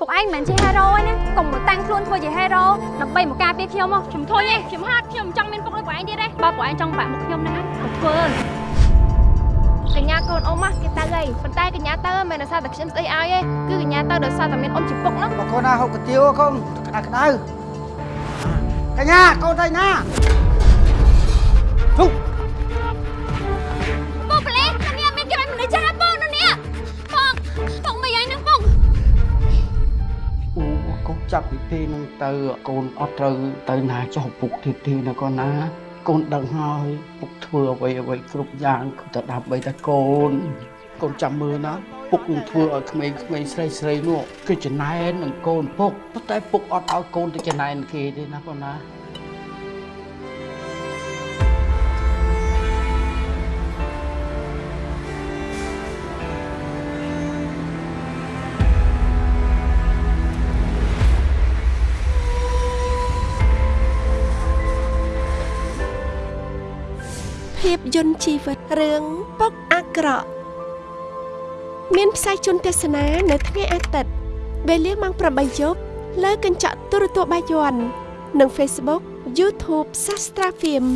ពួកឯងមិនមែនជាហេរ៉ូទេណាកុំមកតាំងខ្លួនធ្វើជាហេរ៉ូដើម្បីមកការពារខ្ញុំមកខ្ញុំធុញទេខ្ញុំហាត់ខ្ញុំមិនចង់មានពុកដូចពួកឯងទៀតទេបើពួកឯងចង់បាក់មុខខ្ញុំណាក៏ធ្វើកញ្ញាកូនអ៊ំហ៎គេទៅហើយប៉ុន្តែកញ្ញាទៅមិនមែនដោយសារតែខ្ញុំស្ដីឲ្យទេគឺកញ្ញាទៅដោយសារតែមានអ៊ំជាពុកហ្នឹងបើកូនណាហូបកាទៀវកូនក្តៅក្តៅកញ្ញាកូនទៅណាជុក កូនចាប់ពីពេលហ្នឹងទៅកូនអត់ត្រូវទៅណាចុះពុកទៀតទេណាកូនណាកូនដឹងហើយពុកធ្វើអ្វីអ្វីគ្រប់យ៉ាងគឺតែដើម្បីតែកូនកូនចាំមើលណាពុកនឹងធ្វើឲ្យក្មេងៗស្រីស្រីៗនោះគឺចំណែននឹងកូនពុកប៉ុន្តែពុកអត់ឲ្យកូនទៅចំណែនគេទេណាកូនណា ភាពយន្តជីវិតរឿងពុកអាក្រក់មានផ្សាយជូនទស្សនានៅថ្ងៃអាទិត្យវេលាម៉ោង8យប់លើកញ្ចក់ទូរទស្សន៍បាយ័ននិង Facebook YouTube Sastra Film